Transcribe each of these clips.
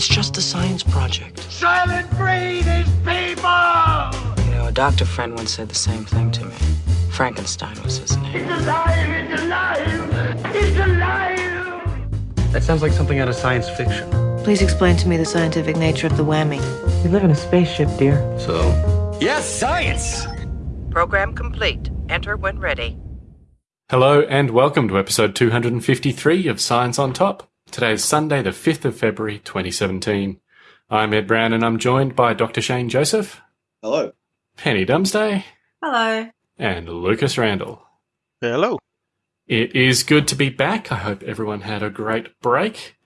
It's just a science project. Soylent Green is people! You know, a doctor friend once said the same thing to me. Frankenstein was his name. It's alive! It's alive! It's alive! That sounds like something out of science fiction. Please explain to me the scientific nature of the whammy. We live in a spaceship, dear. So, Yes, science! Program complete. Enter when ready. Hello and welcome to episode 253 of Science on Top. Today is Sunday, the 5th of February 2017. I'm Ed Brown and I'm joined by Dr. Shane Joseph, Hello. Penny Dumsday, Hello. and Lucas Randall. Hello. It is good to be back. I hope everyone had a great break.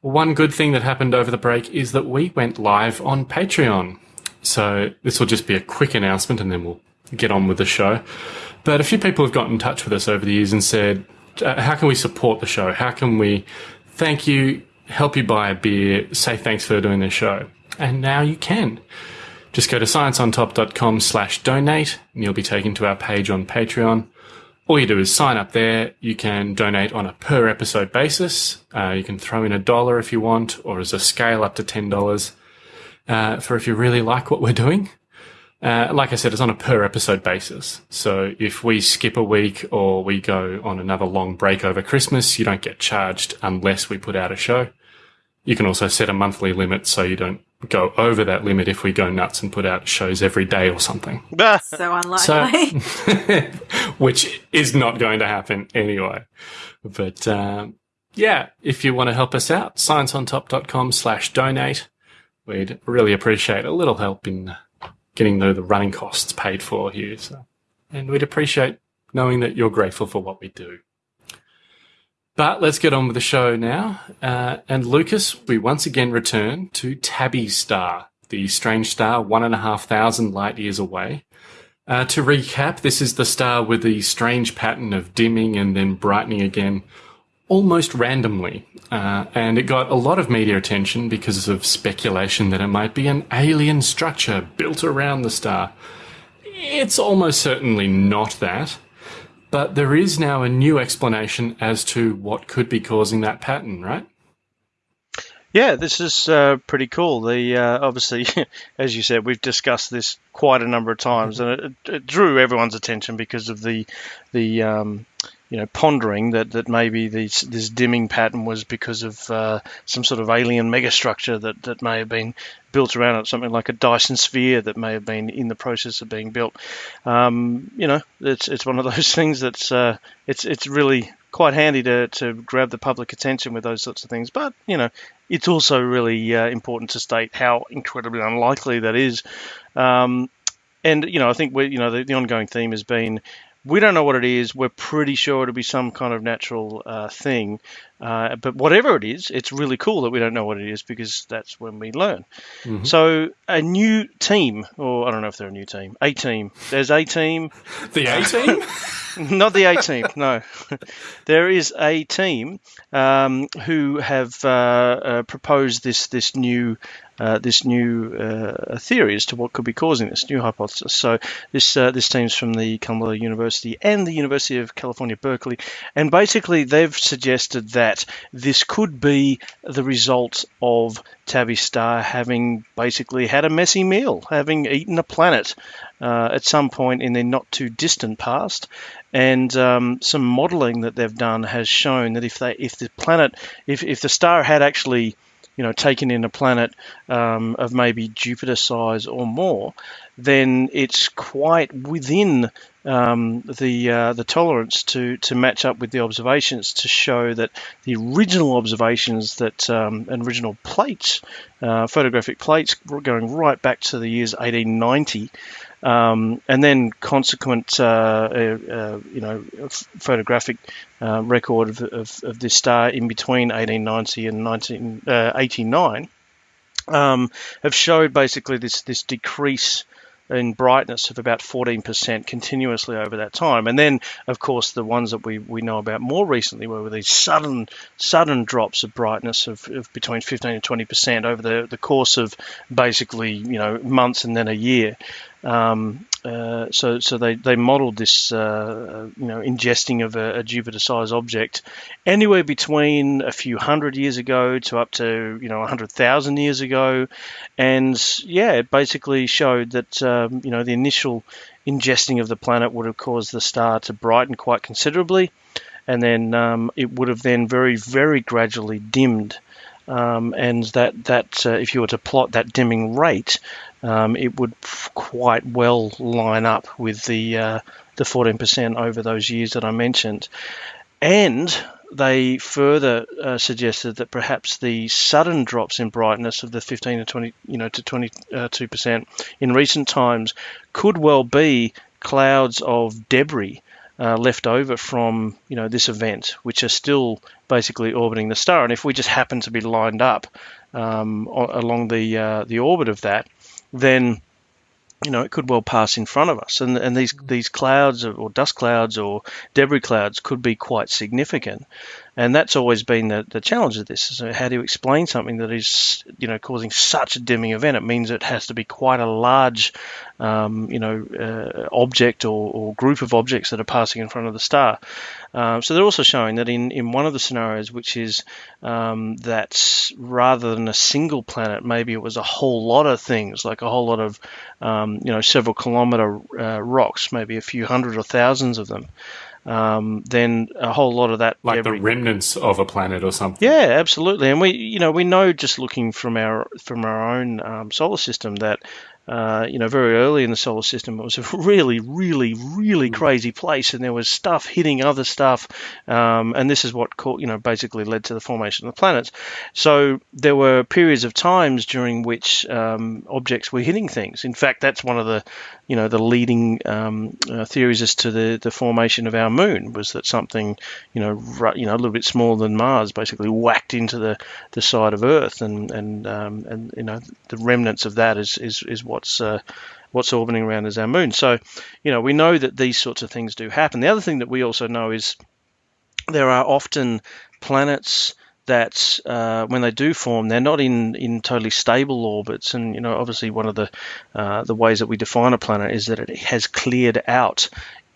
One good thing that happened over the break is that we went live on Patreon. So this will just be a quick announcement and then we'll get on with the show. But a few people have gotten in touch with us over the years and said, uh, how can we support the show? How can we thank you, help you buy a beer, say thanks for doing the show? And now you can. Just go to scienceontop.com slash donate and you'll be taken to our page on Patreon. All you do is sign up there. You can donate on a per episode basis. Uh, you can throw in a dollar if you want, or as a scale up to $10 uh, for if you really like what we're doing. Uh, like I said, it's on a per episode basis. So if we skip a week or we go on another long break over Christmas, you don't get charged unless we put out a show. You can also set a monthly limit so you don't go over that limit if we go nuts and put out shows every day or something. So unlikely. So, which is not going to happen anyway. But um, yeah, if you want to help us out, scienceontop.com slash donate. We'd really appreciate a little help in getting the, the running costs paid for here. So, and we'd appreciate knowing that you're grateful for what we do. But let's get on with the show now. Uh, and Lucas, we once again return to Tabby Star, the strange star one and a half thousand light years away. Uh, to recap, this is the star with the strange pattern of dimming and then brightening again almost randomly. Uh, and it got a lot of media attention because of speculation that it might be an alien structure built around the star. It's almost certainly not that. But there is now a new explanation as to what could be causing that pattern, right? Yeah, this is uh, pretty cool. The uh, obviously, as you said, we've discussed this quite a number of times, and it, it drew everyone's attention because of the the um, you know pondering that that maybe this this dimming pattern was because of uh, some sort of alien megastructure that that may have been built around it, something like a Dyson sphere that may have been in the process of being built. Um, you know, it's it's one of those things that's uh, it's it's really quite handy to, to grab the public attention with those sorts of things. But you know, it's also really uh, important to state how incredibly unlikely that is. Um, and you know, I think we you know the, the ongoing theme has been we don't know what it is. We're pretty sure it'll be some kind of natural uh, thing. Uh, but whatever it is, it's really cool that we don't know what it is because that's when we learn. Mm-hmm. So a new team, or I don't know if they're a new team, a team. There's a team. The A team? Not the A team, no. there is a team um, who have uh, uh, proposed this this new uh, this new uh, theory as to what could be causing this new hypothesis. So this uh, this team's from the Columbia University and the University of California, Berkeley, and basically they've suggested that this could be the result of Tabby Star having basically had a messy meal, having eaten a planet uh, at some point in the not too distant past. And um, some modelling that they've done has shown that if they, if the planet, if, if the star had actually you know, taken in a planet um, of maybe Jupiter size or more, then it's quite within um, the uh, the tolerance to to match up with the observations to show that the original observations that um, and original plates, uh, photographic plates going right back to the years 1890. Um, and then consequent, uh, uh, you know, photographic uh, record of, of, of, this star in between 1890 and 1989 um, have showed basically this this decrease in brightness of about 14% continuously over that time. And then, of course, the ones that we, we know about more recently were these sudden sudden drops of brightness of, of between 15 and 20% over the, the course of basically, you know, months and then a year. Um, uh, so so they, they modeled this uh, you know ingesting of a, a Jupiter-sized object anywhere between a few hundred years ago to up to you know hundred thousand years ago, and yeah, it basically showed that um, you know the initial ingesting of the planet would have caused the star to brighten quite considerably, and then um, it would have then very very gradually dimmed. Um, and that that uh, if you were to plot that dimming rate, um, it would quite well line up with the uh, the 14% over those years that I mentioned. And they further uh, suggested that perhaps the sudden drops in brightness of the 15 to 20, you know, to 22 percent in recent times could well be clouds of debris uh, left over from you know this event, which are still basically orbiting the star. And if we just happen to be lined up um, along the uh, the orbit of that, then you know, it could well pass in front of us, and and these mm. these clouds or dust clouds or debris clouds could be quite significant, and that's always been the, the challenge of this. So how do you explain something that is you know causing such a dimming event? It means it has to be quite a large, um, you know, uh, object or, or group of objects that are passing in front of the star. Um, so they're also showing that in, in one of the scenarios, which is um, that rather than a single planet, maybe it was a whole lot of things, like a whole lot of, um, you know, several kilometer uh, rocks, maybe a few hundred or thousands of them um, then a whole lot of that like the remnants of a planet or something. Yeah, absolutely. And we, you know, we know just looking from our from our own um, solar system that uh, you know, very early in the solar system, it was a really, really, really hmm. crazy place, and there was stuff hitting other stuff, um, and this is what, you know, basically led to the formation of the planets. So there were periods of times during which um, objects were hitting things. In fact, that's one of the, you know, the leading um, uh, theories as to the, the formation of our moon was that something, you know, you know, a little bit smaller than Mars, basically whacked into the, the side of Earth, and and um, and you know, the remnants of that is is, is what what's uh, what's orbiting around as our moon. So, you know, we know that these sorts of things do happen. The other thing that we also know is there are often planets that uh, when they do form, they're not in, in totally stable orbits. And you know, obviously, one of the uh, the ways that we define a planet is that it has cleared out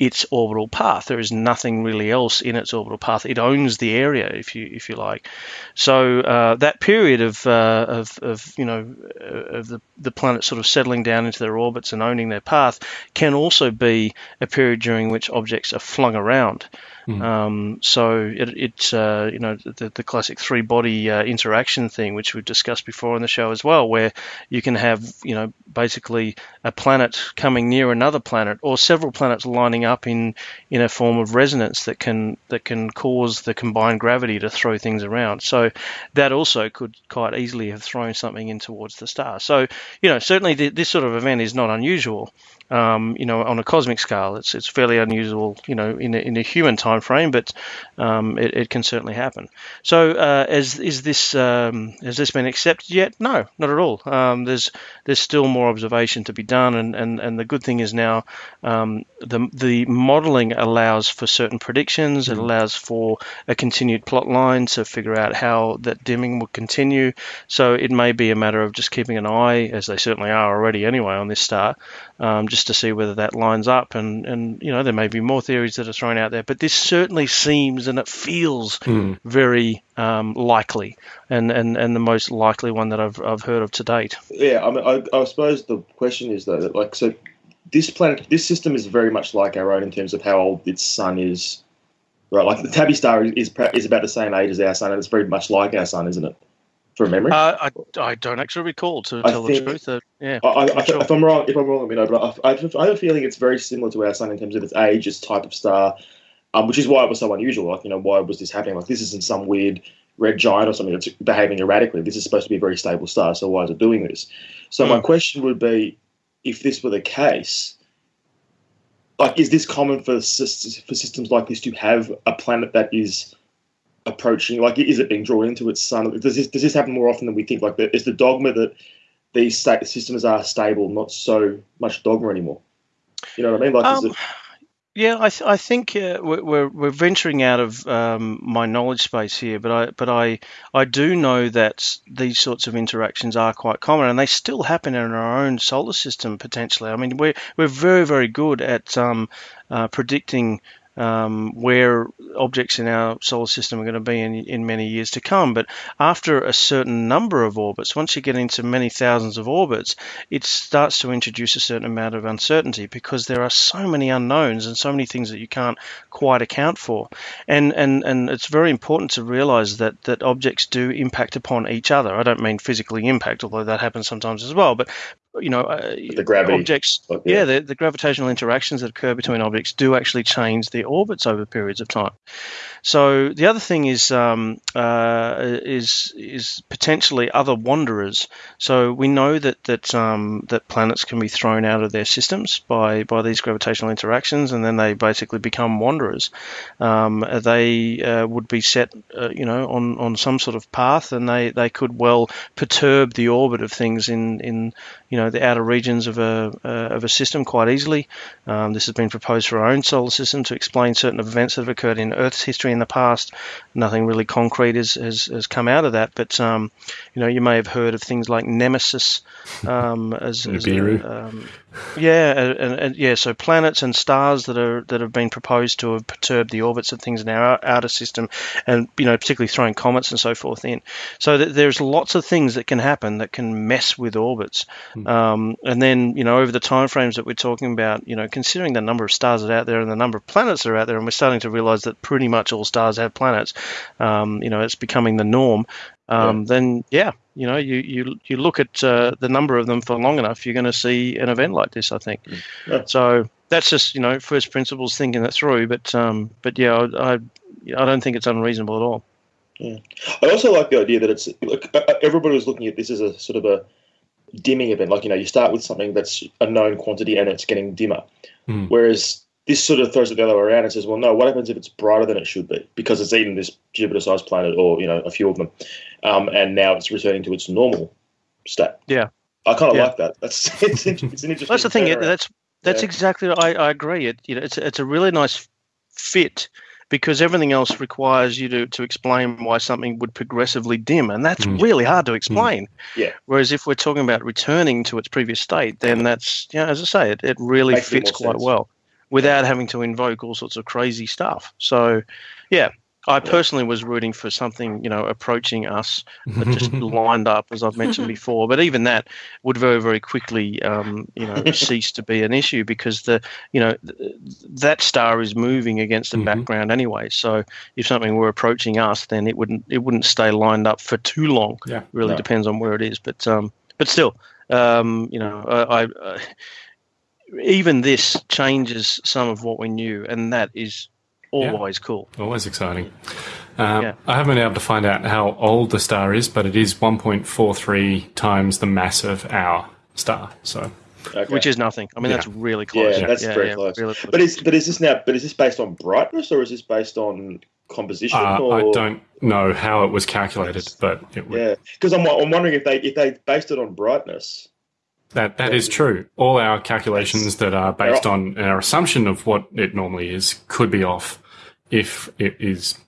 its orbital path. There is nothing really else in its orbital path. It owns the area, if you if you like. So uh, that period of, uh, of, of you know uh, of the the planet sort of settling down into their orbits and owning their path can also be a period during which objects are flung around. Mm. Um, so it, it's uh, you know the, the classic three body uh, interaction thing, which we've discussed before on the show as well, where you can have you know basically a planet coming near another planet or several planets lining up in in a form of resonance that can that can cause the combined gravity to throw things around. So that also could quite easily have thrown something in towards the star. So you know certainly th- this sort of event is not unusual um, you know, on a cosmic scale. It's it's fairly unusual, you know, in a, in a human time frame, but um, it, it, can certainly happen. So, uh, as is this um, has this been accepted yet? No, not at all. Um, there's there's still more observation to be done, and, and, and the good thing is now um, the the modelling allows for certain predictions. It mm. allows for a continued plot line to figure out how that dimming will continue. So it may be a matter of just keeping an eye, as they certainly are already anyway, on this star, um, just to see whether that lines up. And, and, you know, there may be more theories that are thrown out there, but this certainly seems and it feels mm. very um, likely and, and, and the most likely one that I've, I've heard of to date. Yeah, I mean, I, I suppose the question is, though, that, like, so this planet, this system is very much like our own in terms of how old its sun is. Right, like the Tabby star is, is, is about the same age as our sun, and it's very much like our sun, isn't it? From memory? Uh, I, I don't actually recall to I tell the truth. Uh, yeah, I, I, sure. if I'm wrong, if I'm wrong, let me know. But I, I, have a feeling it's very similar to our sun in terms of its age, its type of star, um, which is why it was so unusual. Like, you know, why was this happening? Like, this isn't some weird red giant or something that's behaving erratically. This is supposed to be a very stable star. So why is it doing this? So mm. my hmm. question would be, if this were the case, like, is this common for for systems like this to have a planet that is approaching? Like, is it being drawn into its sun? Does this does this happen more often than we think? Like, is the dogma that these state systems are stable not so much dogma anymore? You know what I mean? Like, um, Yeah, I, th- I think uh, we're, we're venturing out of um, my knowledge space here, but I but I I do know that these sorts of interactions are quite common, and they still happen in our own solar system potentially. I mean, we're we're very very good at um, uh, predicting um, where objects in our solar system are going to be in, in many years to come. But after a certain number of orbits, once you get into many thousands of orbits, it starts to introduce a certain amount of uncertainty because there are so many unknowns and so many things that you can't quite account for. And and, and it's very important to realize that, that objects do impact upon each other. I don't mean physically impact, although that happens sometimes as well, but you know, uh, the gravity objects, yeah, yeah. the, the gravitational interactions that occur between objects do actually change their orbits over periods of time. So the other thing is um, uh, is is potentially other wanderers. So we know that that um, that planets can be thrown out of their systems by by these gravitational interactions, and then they basically become wanderers. Um, they uh, would be set, uh, you know, on, on some sort of path, and they, they could well perturb the orbit of things in, in you know the outer regions of a uh, of a system quite easily. Um, this has been proposed for our own solar system to explain certain events that have occurred in Earth's history in the past. Nothing really concrete has, has, has come out of that, but um, you know you may have heard of things like Nemesis um, as, as a, um, yeah, and, and yeah, so planets and stars that are that have been proposed to have perturbed the orbits of things in our outer system, and you know particularly throwing comets and so forth in. So th- there's lots of things that can happen that can mess with orbits, um, and then you know over the time frames that we're talking about, you know considering the number of stars that are out there and the number of planets that are out there, and we're starting to realize that pretty much all stars have planets. Um, you know, it's becoming the norm. Um, Then yeah, you know, you you you look at uh, the number of them for long enough, you're going to see an event like this. I think. Yeah. So that's just you know first principles thinking that through. But um, but yeah, I, I I don't think it's unreasonable at all. Yeah. I also like the idea that it's like everybody was looking at this as a sort of a dimming event. Like you know, you start with something that's a known quantity and it's getting dimmer, Hmm. whereas this sort of throws it the other way around and says, well, no, what happens if it's brighter than it should be because it's eaten this Jupiter-sized planet or you know a few of them, um, and now it's returning to its normal state. Yeah. I kind of Yeah. like that. That's it's, it's an interesting. That's the thing. It, that's that's Yeah. exactly. I, I agree. It you know it's it's a really nice fit because everything else requires you to, to explain why something would progressively dim, and that's Mm. really hard to explain. Yeah. Whereas if we're talking about returning to its previous state, then that's you know, as I say, it, it really Makes fits more quite sense. well without having to invoke all sorts of crazy stuff. So, yeah. I personally was rooting for something, you know, approaching us that just lined up, as I've mentioned before. But even that would very, very quickly, um, you know, cease to be an issue because the, you know, th- that star is moving against the Mhm. background anyway. So if something were approaching us, then it wouldn't it wouldn't stay lined up for too long. Yeah. really No. depends on where it is. But um, but still, um, you know, I. I uh, even this changes some of what we knew, and that is Yeah. always cool. Always exciting. Um, Yeah. I haven't been able to find out how old the star is, but it is 1.43 times the mass of our star. So Okay. Which is nothing. I mean, Yeah. that's really close. Yeah, that's very close. really close. But is but is this now? But is this based on brightness or is this based on composition? uh, or? I don't know how it was calculated, but it would, Yeah, because I'm, I'm wondering if they if they based it on brightness. That that is true. All our calculations that are based on our assumption of what it normally is could be off if it is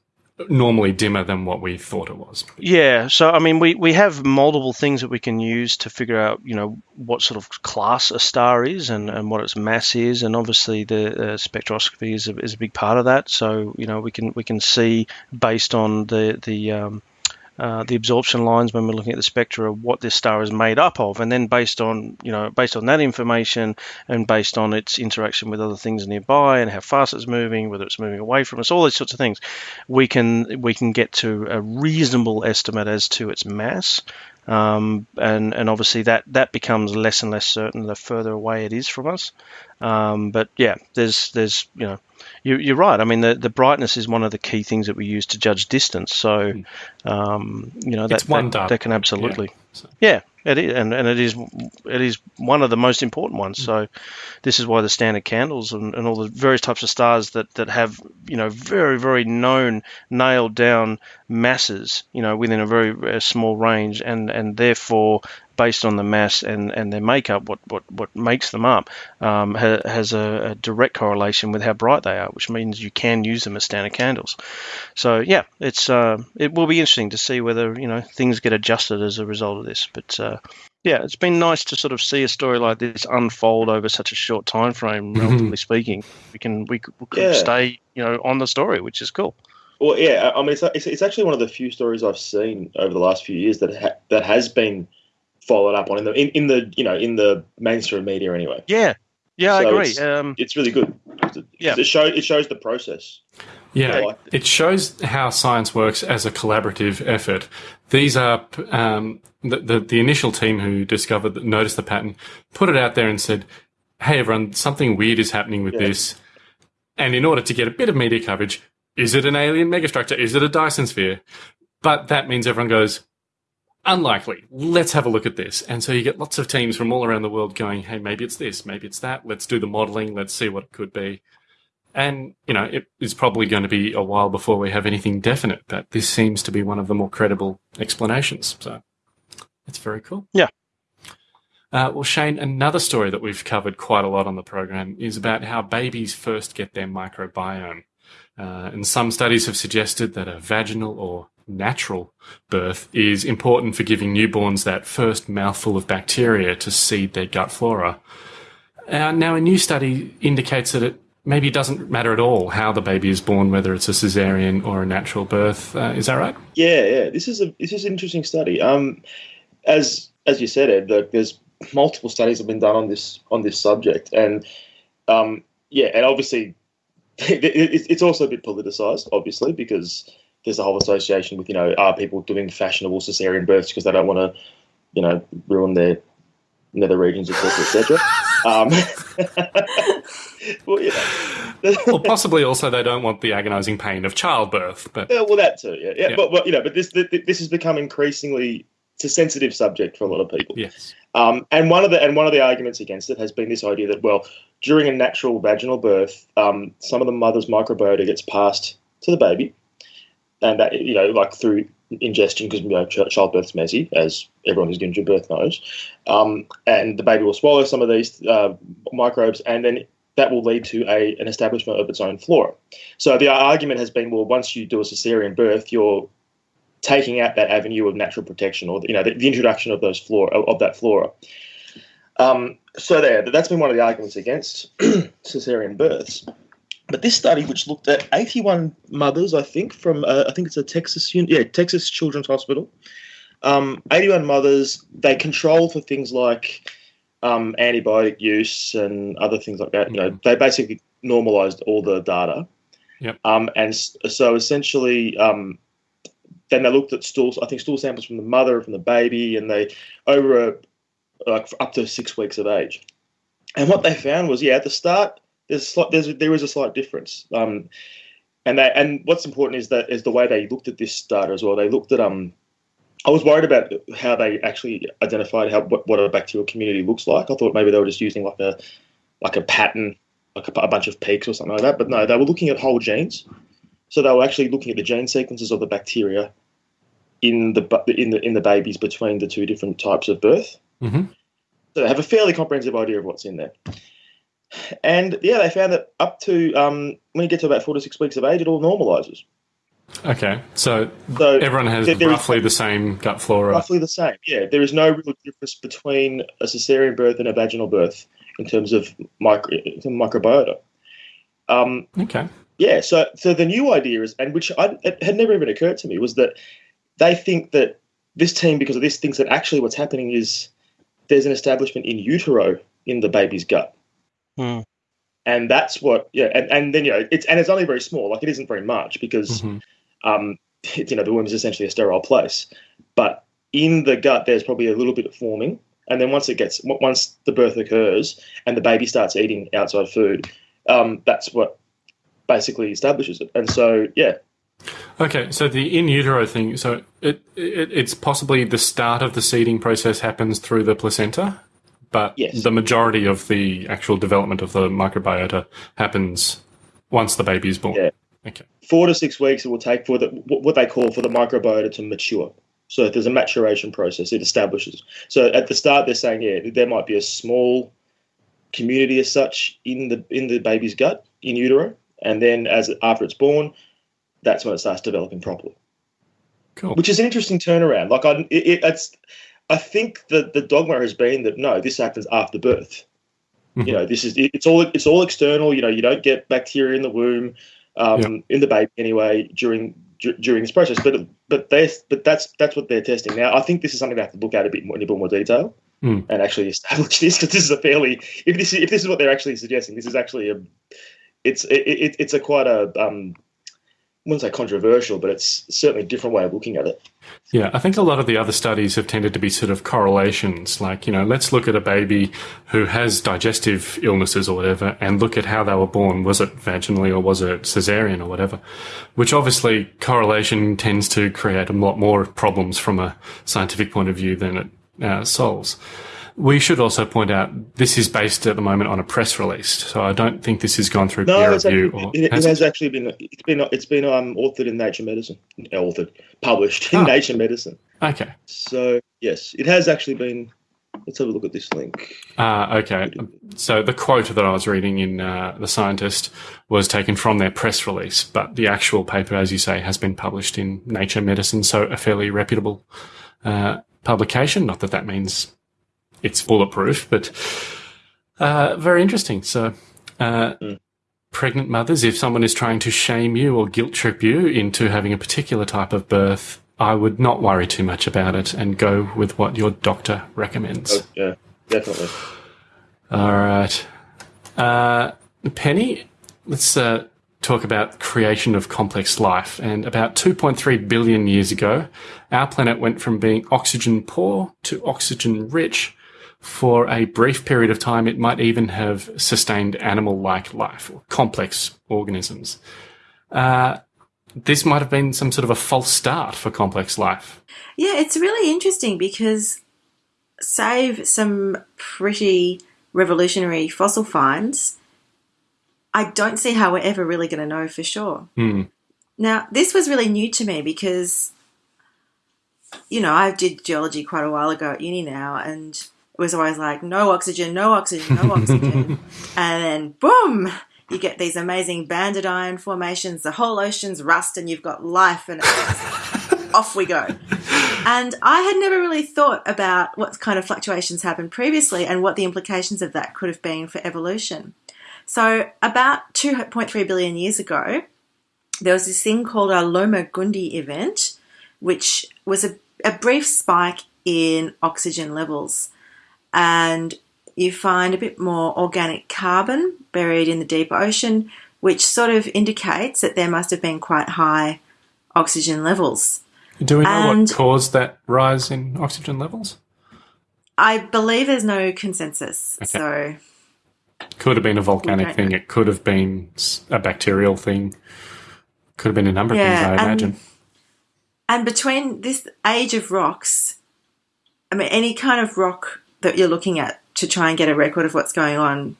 normally dimmer than what we thought it was. Yeah, so I mean, we, we have multiple things that we can use to figure out, you know, what sort of class a star is and, and what its mass is, and obviously the uh, spectroscopy is a, is a big part of that. So you know, we can we can see based on the the um, uh, the absorption lines when we're looking at the spectra of what this star is made up of, and then based on you know based on that information and based on its interaction with other things nearby and how fast it's moving, whether it's moving away from us, all these sorts of things, we can we can get to a reasonable estimate as to its mass. Um, and and obviously that that becomes less and less certain the further away it is from us. Um, but yeah, there's there's you know you, you're right. I mean the, the brightness is one of the key things that we use to judge distance. So um, you know that that, that can absolutely So- yeah, it is, and, and it is it is one of the most important ones. So this is why the standard candles and, and all the various types of stars that, that have you know very very known nailed down masses you know within a very uh, small range and and therefore based on the mass and, and their makeup, what, what, what makes them up, um, ha, has a, a, direct correlation with how bright they are, which means you can use them as standard candles. So yeah, it's uh, it will be interesting to see whether you know things get adjusted as a result of this. But uh, yeah, it's been nice to sort of see a story like this unfold over such a short time frame, relatively speaking. We can we, we could Yeah. stay you know on the story, which is cool. Well, yeah, I mean, it's, it's, it's actually one of the few stories I've seen over the last few years that ha- that has been followed up on in the in, in the you know in the mainstream media anyway. Yeah, yeah, I agree. it's- Um, It's really good. Yeah. it shows it shows the process. Yeah, I it shows how science works as a collaborative effort. These are um, the, the the initial team who discovered that noticed the pattern, put it out there and said, "Hey, everyone, something weird is happening with Yeah. this." And in order to get a bit of media coverage, is it an alien megastructure? Is it a Dyson sphere? But that means everyone goes, unlikely. Let's have a look at this. And so you get lots of teams from all around the world going, hey, maybe it's this, maybe it's that. Let's do the modeling. Let's see what it could be. And, you know, it is probably going to be a while before we have anything definite, but this seems to be one of the more credible explanations. So it's very cool. Yeah. Uh, well, Shane, another story that we've covered quite a lot on the program is about how babies first get their microbiome. Uh, and some studies have suggested that a vaginal or natural birth is important for giving newborns that first mouthful of bacteria to seed their gut flora. Uh, now, a new study indicates that it maybe doesn't matter at all how the baby is born, whether it's a cesarean or a natural birth. Uh, is that right? Yeah, yeah. This is a this is an interesting study. Um, as as you said, Ed, there's multiple studies have been done on this on this subject, and um, yeah, and obviously it, it, it's also a bit politicized, obviously, because there's a whole association with you know are people doing fashionable cesarean births because they don't want to you know ruin their nether regions, etc., etc. um, well, you know. Well, possibly also they don't want the agonizing pain of childbirth, but Yeah, well, that too. Yeah, yeah. Yeah. But, but you know, but this this has become increasingly it's a sensitive subject for a lot of people. yes. Um, and one of the and one of the arguments against it has been this idea that well, during a natural vaginal birth, um, some of the mother's microbiota gets passed to the baby, and that you know, like through ingestion, because you know, ch- childbirth's messy, as everyone who's going to give birth knows, um, and the baby will swallow some of these uh, microbes, and then that will lead to a an establishment of its own flora. So the argument has been, well, once you do a cesarean birth, you're taking out that avenue of natural protection, or you know, the, the introduction of those flora of that flora. Um, so there, that's been one of the arguments against cesarean births. But this study, which looked at 81 mothers, I think from uh, I think it's a Texas, yeah, Texas Children's Hospital. Um, 81 mothers. They control for things like um, antibiotic use and other things like that. You know, they basically normalized all the data. Yep. Um, and so essentially, um, then they looked at stools. I think stool samples from the mother, from the baby, and they over a, like up to six weeks of age. And what they found was, yeah, at the start, there's there's there is a slight difference. Um, and they and what's important is that is the way they looked at this data as well. They looked at um. I was worried about how they actually identified how what, what a bacterial community looks like. I thought maybe they were just using like a like a pattern, like a, a bunch of peaks or something like that. But no, they were looking at whole genes. So they were actually looking at the gene sequences of the bacteria in the in the in the babies between the two different types of birth. hmm So they have a fairly comprehensive idea of what's in there. And yeah, they found that up to um, when you get to about four to six weeks of age, it all normalizes. Okay. So So everyone has there- there is roughly the same gut flora. roughly the same. Yeah, there is no real difference between a cesarean birth and a vaginal birth in terms of micro, microbiota. Um, Okay. yeah, so so the new idea is, and which I, it had never even occurred to me, was that they think that this team, because of this, thinks that actually what's happening is there's an establishment in utero in the baby's gut. Hmm. And that's what, yeah, and, and then you know it's and it's only very small, like it isn't very much because Mhm. um, you know the womb is essentially a sterile place, but in the gut there's probably a little bit of forming, and then once it gets once the birth occurs and the baby starts eating outside food, um, that's what basically establishes it. And so yeah, Okay, so the in utero thing, so it, it it's possibly the start of the seeding process happens through the placenta, but Yes. the majority of the actual development of the microbiota happens once the baby is born. Yeah. Okay. four to six weeks it will take for the what they call for the microbiota to mature. So there's a maturation process. It establishes. So at the start, they're saying, yeah, there might be a small community as such in the in the baby's gut in utero, and then as after it's born, that's when it starts developing properly. Cool. Which is an interesting turnaround. Like I, it, it, it's, I think that the dogma has been that no, this happens after birth. Mhm. You know, this is it's all it's all external. You know, you don't get bacteria in the womb, um, Yeah. in the baby anyway during dur- during this process. But but they but that's that's what they're testing now. I think this is something they have to look at a bit more in a bit more detail Mm. and actually establish this because this is a fairly if this is, if this is what they're actually suggesting, this is actually a it's it, it, it's a quite a um, wouldn't say controversial, but it's certainly a different way of looking at it. Yeah, I think a lot of the other studies have tended to be sort of correlations. Like, you know, let's look at a baby who has digestive illnesses or whatever and look at how they were born. Was it vaginally or was it cesarean or whatever? Which obviously correlation tends to create a lot more problems from a scientific point of view than it uh, solves. We should also point out this is based at the moment on a press release, so I don't think this has gone through No, peer review. actually, or, it, it has has actually been it's been it's been um, authored in Nature Medicine, uh, authored published in Ah. Nature Medicine. Okay. So yes, it has actually been. Let's have a look at this link. Ah, okay. So the quote that I was reading in uh, The Scientist was taken from their press release, but the actual paper, as you say, has been published in Nature Medicine, so a fairly reputable uh, publication. Not that that means it's bulletproof, but uh, very interesting. So, uh, pregnant mothers, if someone is trying to shame you or guilt trip you into having a particular type of birth, I would not worry too much about it and go with what your doctor recommends. Oh, yeah, definitely. All right. Uh, Penny, let's uh, talk about creation of complex life. And about 2.3 billion years ago, our planet went from being oxygen poor to oxygen rich. For a brief period of time, it might even have sustained animal-like life or complex organisms. Uh, this might have been some sort of a false start for complex life. Yeah, it's really interesting because, save some pretty revolutionary fossil finds, I don't see how we're ever really going to know for sure. Hmm. Now, this was really new to me because, you know, I did geology quite a while ago at uni now, and it was always like, no oxygen, no oxygen, no oxygen. and then, boom, you get these amazing banded iron formations, the whole ocean's rust, and you've got life, and off we go. And I had never really thought about what kind of fluctuations happened previously and what the implications of that could have been for evolution. So, about 2.3 billion years ago, there was this thing called a Lomagundi event, which was a, a brief spike in oxygen levels. And you find a bit more organic carbon buried in the deep ocean, which sort of indicates that there must have been quite high oxygen levels. Do we know And- what caused that rise in oxygen levels? I believe there's no consensus. Okay. So, Could have been a volcanic thing. know. It could have been a bacterial thing. Could have been a number of things, I and- imagine. and between this age of rocks, I mean, any kind of rock that you're looking at to try and get a record of what's going on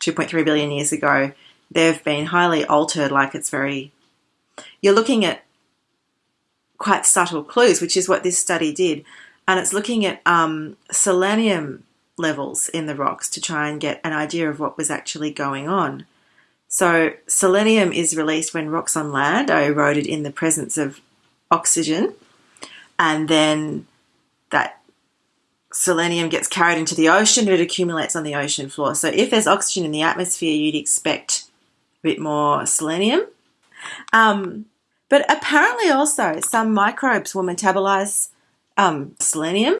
2.3 billion years ago, they've been highly altered, like it's very. You're looking at quite subtle clues, which is what this study did. And it's looking at um, selenium levels in the rocks to try and get an idea of what was actually going on. So, selenium is released when rocks on land are eroded in the presence of oxygen, and then that selenium gets carried into the ocean, it accumulates on the ocean floor. So, if there's oxygen in the atmosphere, you'd expect a bit more selenium. Um, but apparently, also, some microbes will metabolize um, selenium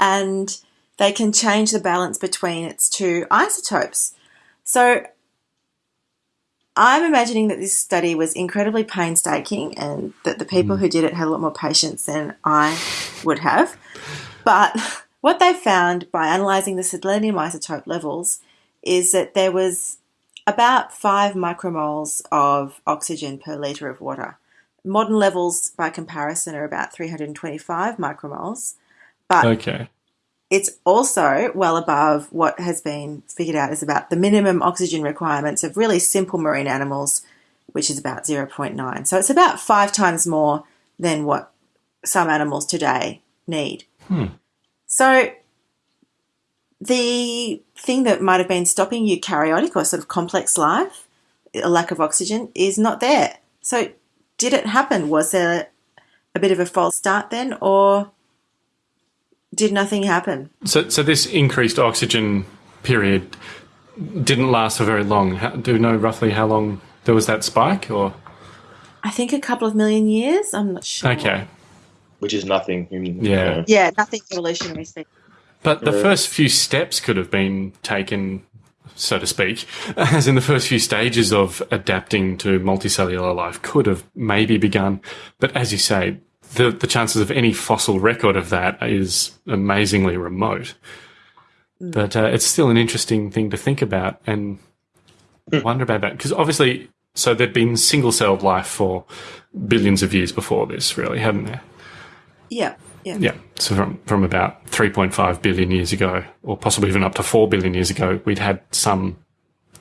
and they can change the balance between its two isotopes. So, I'm imagining that this study was incredibly painstaking and that the people who did it had a lot more patience than I would have. But what they found by analysing the selenium isotope levels is that there was about 5 micromoles of oxygen per litre of water. Modern levels, by comparison, are about 325 micromoles. But Okay. it's also well above what has been figured out is about the minimum oxygen requirements of really simple marine animals, which is about 0.9. So it's about five times more than what some animals today need. Hmm. So the thing that might have been stopping eukaryotic or sort of complex life, a lack of oxygen, is not there. So did it happen? Was there a bit of a false start then, or did nothing happen? So, so this increased oxygen period didn't last for very long. How, do you know roughly how long there was that spike, or I think a couple of million years. I'm not sure. okay? Which is nothing. in- you Yeah. know. Yeah, nothing evolutionary. speak. But the Yeah. first few steps could have been taken, so to speak, as in the first few stages of adapting to multicellular life could have maybe begun. But as you say, the, the chances of any fossil record of that is amazingly remote. But uh, it's still an interesting thing to think about and wonder about that. Because obviously, so there'd been single celled life for billions of years before this, really, hadn't there? Yeah, yeah. Yeah. So from, from about 3.5 billion years ago, or possibly even up to 4 billion years ago, we'd had some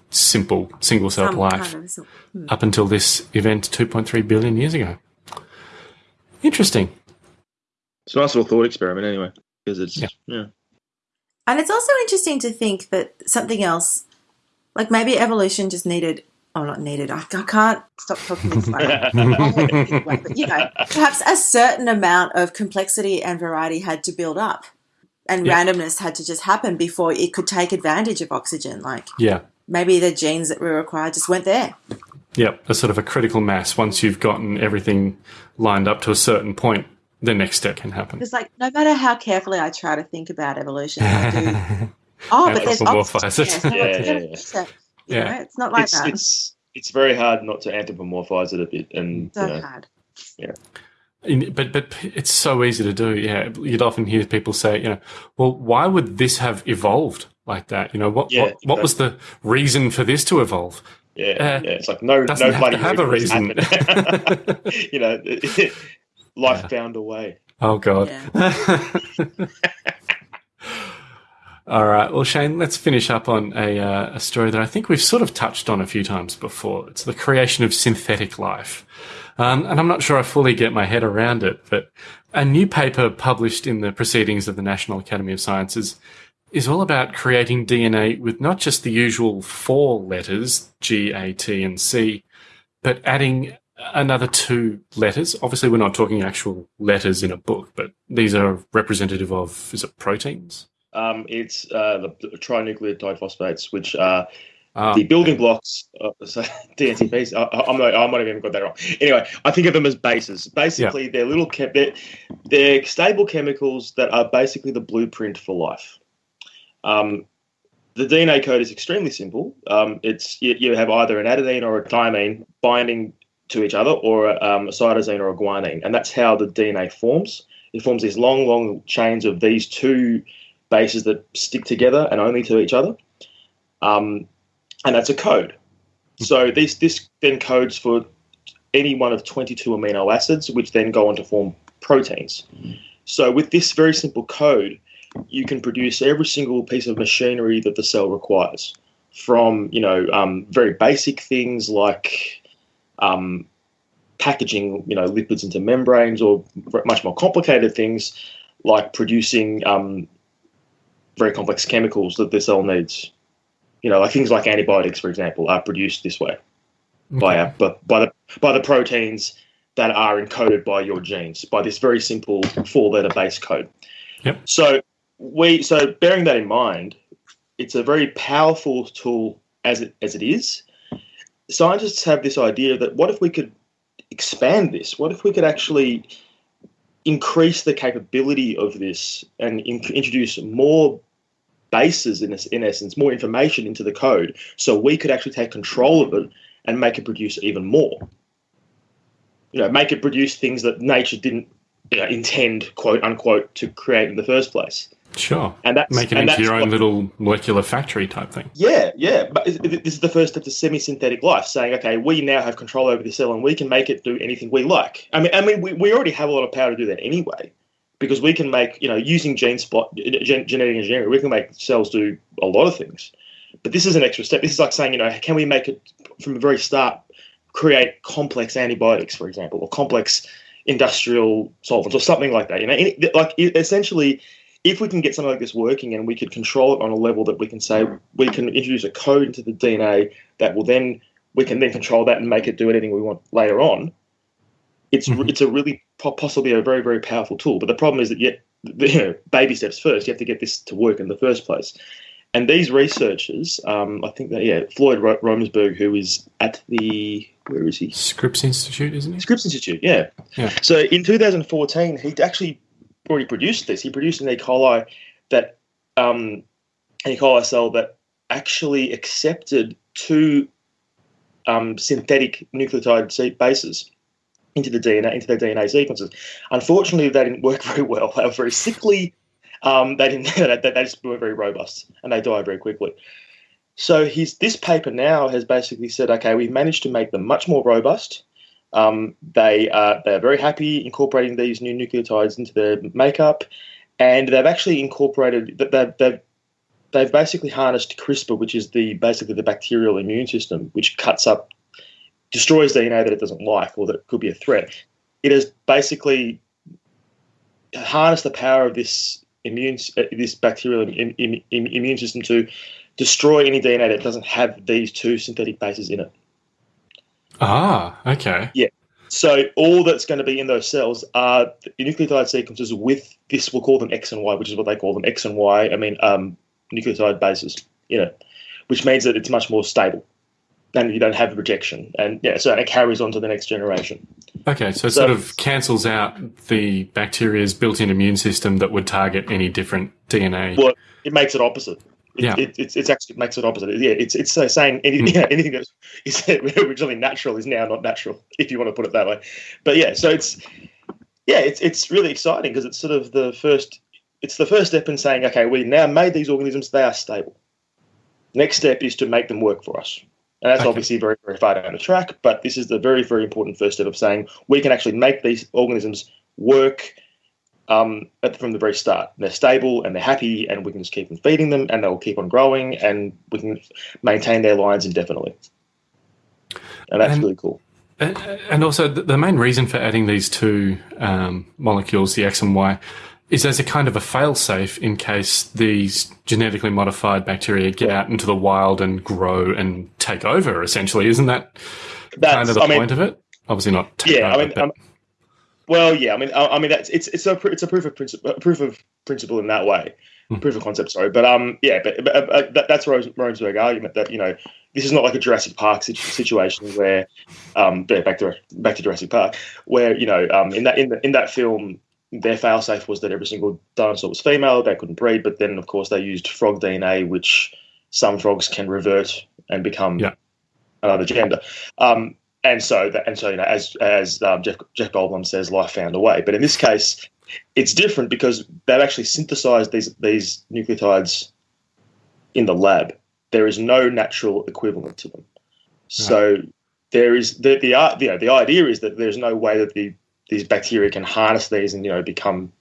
simple single celled Some life kind of- hmm. up until this event 2.3 billion years ago. Interesting. It's a nice little thought experiment, anyway, because it's Yeah. yeah. And it's also interesting to think that something else, like maybe evolution just needed, oh, not needed, I, I can't stop talking this way. but, you know, perhaps a certain amount of complexity and variety had to build up. And Yeah. randomness had to just happen before it could take advantage of oxygen. Like Yeah. maybe the genes that were required just weren't there. Yep. A sort of a critical mass. Once you've gotten everything lined up to a certain point, the next step can happen. It's like no matter how carefully I try to think about evolution, I do. Oh, but there's oxygen. it. Yeah, yeah, yeah. Use it. You Yeah. know, it's not like it's, that. it's it's very hard not to anthropomorphize it a bit, and so you know, hard. In- But but it's so easy to do. Yeah, you'd often hear people say, you know, well, why would this have evolved like that? You know, what Yeah, what, what was the reason for this to evolve? yeah, Uh, yeah, it's like no doesn't no have bloody to have a reason. reason. you know, life Yeah. found a way. Oh God. Yeah. All right. Well, Shane, let's finish up on a, uh, a story that I think we've sort of touched on a few times before. It's the creation of synthetic life. Um, and I'm not sure I fully get my head around it, but a new paper published in the Proceedings of the National Academy of Sciences is all about creating DNA with not just the usual four letters, G, A, T, and C, but adding another two letters. Obviously, we're not talking actual letters in a book, but these are representative of, is it proteins? Um, it's uh, the, the trinucleotide phosphates, which are Ah, the building blocks. Uh, so DNTPs. I, I'm not, I might have even got that wrong. Anyway, I think of them as bases. Basically, they're little. Chem- they're, they're stable chemicals that are basically the blueprint for life. Um, the DNA code is extremely simple. Um, it's you, you have either an adenine or a thymine binding to each other, or a, um, a cytosine or a guanine, and that's how the DNA forms. It forms these long, long chains of these two bases that stick together and only to each other. Um, and that's a code. So this this then codes for any one of 22 amino acids, which then go on to form proteins. So with this very simple code, you can produce every single piece of machinery that the cell requires, from you know um, very basic things like um, packaging you know lipids into membranes, or much more complicated things like producing um, very complex chemicals that the cell needs you know, like things like antibiotics, for example, are produced this way by our, by, by the by the proteins that are encoded by your genes by this very simple four-letter base code. Yep. So we so bearing that in mind, it's a very powerful tool as it as it is. Scientists have this idea that what if we could expand this? What if we could actually increase the capability of this and in, introduce more bases in, in essence, more information into the code, so we could actually take control of it and make it produce even more. You know, make it produce things that nature didn't you know, intend, quote unquote, to create in the first place. Sure. And that's Make it into your own what- little molecular factory type thing. yeah, yeah. But this is the first step to semi-synthetic life, saying, okay, we now have control over the cell and we can make it do anything we like. I mean, I mean, we, we already have a lot of power to do that anyway, because we can make, you know, using gene spot gen, genetic engineering, we can make cells do a lot of things. But this is an extra step. This is like saying, you know, can we make it from the very start create complex antibiotics, for example, or complex industrial solvents or something like that. You know, like e- essentially, if we can get something like this working and we could control it on a level that we can say we can introduce a code into the DNA that will then we can then control that and make it do anything we want later on. It's Mhm. it's a really po- possibly a very very powerful tool. But the problem is that yet you know baby steps first. You have to get this to work in the first place. And these researchers, um, I think that yeah, Floyd Ro- Romesberg, who is at the where is he? Scripps Institute, isn't it? Scripps Institute, yeah. Yeah. So in 2014, he actually already produced this. He produced an E. coli that um, an E. coli cell that actually accepted two um, synthetic nucleotide bases into the DNA into their DNA sequences. Unfortunately, they didn't work very well. They were very sickly. Um, they didn't. They, they just weren't very robust, and they died very quickly. So his this paper now has basically said, okay, we've managed to make them much more robust. Um, they are they're very happy incorporating these new nucleotides into their makeup, and they've actually incorporated that they've, they've they've basically harnessed CRISPR, which is the basically the bacterial immune system, which cuts up, destroys DNA that it doesn't like or that could be a threat. It has basically harnessed the power of this immune uh, this bacterial im, im, im, immune system to destroy any DNA that doesn't have these two synthetic bases in it. Ah, okay. Yeah. So all that's going to be in those cells are the nucleotide sequences with this. We'll call them X and Y, which is what they call them X and Y. I mean, um, nucleotide bases. You know, which means that it's much more stable, and you don't have rejection, and yeah, so it carries on to the next generation. Okay, so it So- sort of cancels out the bacteria's built-in immune system that would target any different DNA. Well, it makes it opposite. It, Yeah. it, it's, it's actually makes it opposite. Yeah, it's it's saying any, Mm. yeah, anything that is originally natural is now not natural, if you want to put it that way. But yeah, so it's yeah, it's it's really exciting because it's sort of the first it's the first step in saying, okay, we now made these organisms, they are stable. Next step is to make them work for us. And that's Okay. obviously very, very far down the track, but this is the very, very important first step of saying we can actually make these organisms work um, at, from the very start. They're stable and they're happy, and we can just keep on feeding them, and they'll keep on growing, and we can maintain their lines indefinitely. And that's And- really cool. And and also, the the main reason for adding these two um, molecules, the X and Y, is as a kind of a fail-safe in case these genetically modified bacteria get out into the wild and grow and take over. Essentially, isn't that That's, kind of the I mean, point of it? Obviously, not yeah, I mean, but- um, well, yeah, I mean, I, I mean, that's it's it's a it's a proof of principle, proof of principle in that way, Hmm. proof of concept. Sorry, but um, yeah, but, but uh, that, that's Rose, argument that you know this is not like a Jurassic Park situation where, um, yeah, back to back to Jurassic Park, where you know um, in that in the, in that film. Their failsafe was that every single dinosaur was female. They couldn't breed, but then, of course, they used frog DNA, which some frogs can revert and become Yeah. another gender. Um, and so that, and so you know, as as um, Jeff Jeff Goldblum says, life found a way. But in this case, it's different because they've actually synthesized these these nucleotides in the lab. There is no natural equivalent to them. So there is the the you know, the idea is that there's no way that the these bacteria can harness these and you know become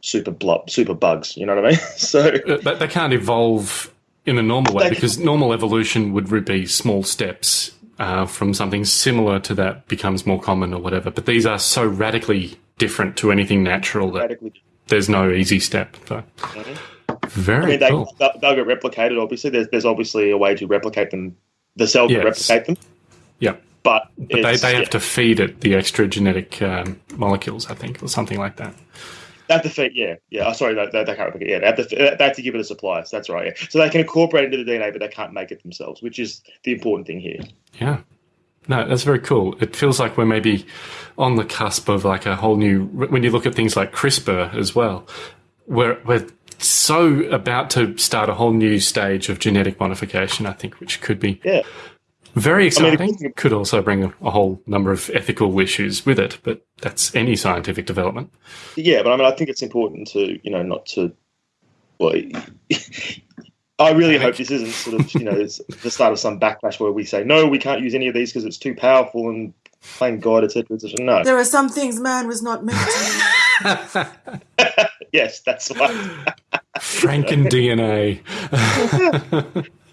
super blob super bugs. You know what I mean? So Uh, But they can't evolve in a normal way because normal evolution would be small steps uh, from something similar to that becomes more common or whatever. But these are so radically different to anything natural that radically there's no easy step. So very I mean, they, cool. they'll, get replicated. Obviously, there's there's obviously a way to replicate them. The cell can Yes. replicate them, Yeah, but, but they, they have yeah, to feed it the extra genetic um, molecules, I think, or something like that. they have to feed. Yeah, yeah. Oh, sorry, they, they, they can't. Yeah, they have to they have to give it a supply. So that's right. Yeah. So they can incorporate it into the DNA, but they can't make it themselves, which is the important thing here. Yeah. No, that's very cool. It feels like we're maybe on the cusp of like a whole new. When you look at things like CRISPR as well, we're we're so about to start a whole new stage of genetic modification. I think, which could be Yeah. Very exciting. I mean, exciting. could also bring a, a whole number of ethical issues with it, but that's any scientific development. Yeah, but I mean, I think it's important to you know not to. Well, I really hope this isn't sort of you know the start of some backlash where we say no, we can't use any of these because it's too powerful and thank God, etc. etc. No, There are some things man was not meant to. yes, that's why. Franken DNA.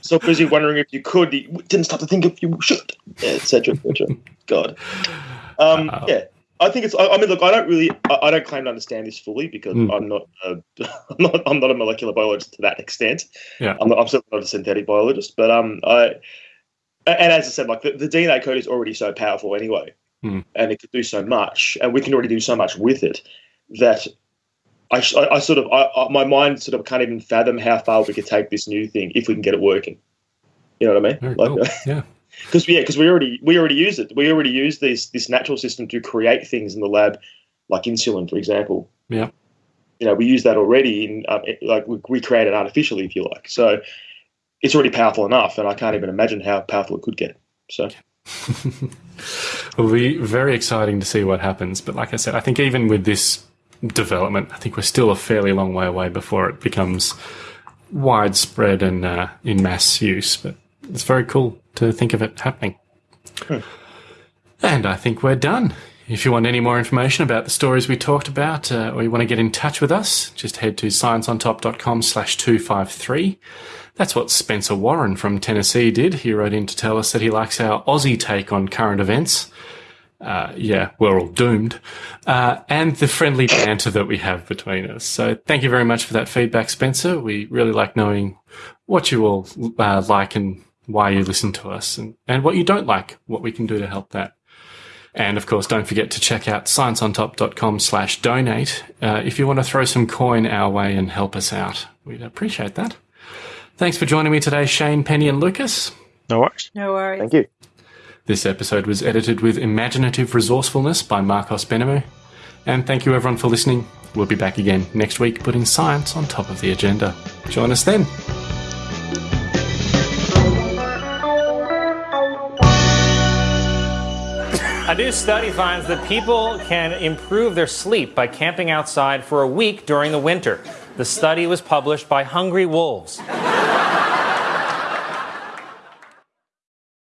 So busy wondering if you could, you didn't stop to think if you should, etc. etc. God. Um, Wow. Yeah. I think it's. I, I mean, look, I don't really, I, I don't claim to understand this fully because Mm. I'm not, uh, I'm not, I'm not a molecular biologist to that extent. Yeah. I'm, not, I'm certainly not a synthetic biologist, but um, I, and as I said, like the, the DNA code is already so powerful anyway, Mm. and it could do so much, and we can already do so much with it that. I, I, I sort of, I, I, my mind sort of can't even fathom how far we could take this new thing if we can get it working. You know what I mean? Like, cool. Yeah. because yeah, because we already we already use it. We already use this this natural system to create things in the lab, like insulin, for example. Yeah. You know, we use that already in um, it- like we, we create it artificially, if you like. So it's already powerful enough, and I can't even imagine how powerful it could get. So It'll be very exciting to see what happens. But like I said, I think even with this development, I think we're still a fairly long way away before it becomes widespread and uh, in mass use. But it's very cool to think of it happening. And I think we're done. If you want any more information about the stories we talked about, uh, or you want to get in touch with us, just head to scienceontop.com slash 253. That's what Spencer Warren from Tennessee did. He wrote in to tell us that he likes our Aussie take on current events. Uh, yeah, we're all doomed. Uh, and the friendly banter that we have between us. So thank you very much for that feedback, Spencer. We really like knowing what you all uh, like and why you listen to us and, and what you don't like, what we can do to help that. And of course, don't forget to check out scienceontop.com slash donate uh, if you want to throw some coin our way and help us out. We'd appreciate that. Thanks for joining me today, Shane, Penny, and Lucas. No worries. No worries. thank you. This episode was edited with imaginative resourcefulness by Marcos Benemu. And thank you everyone for listening. We'll be back again next week putting science on top of the agenda. Join us then. A new study finds that people can improve their sleep by camping outside for a week during the winter. The study was published by Hungry Wolves.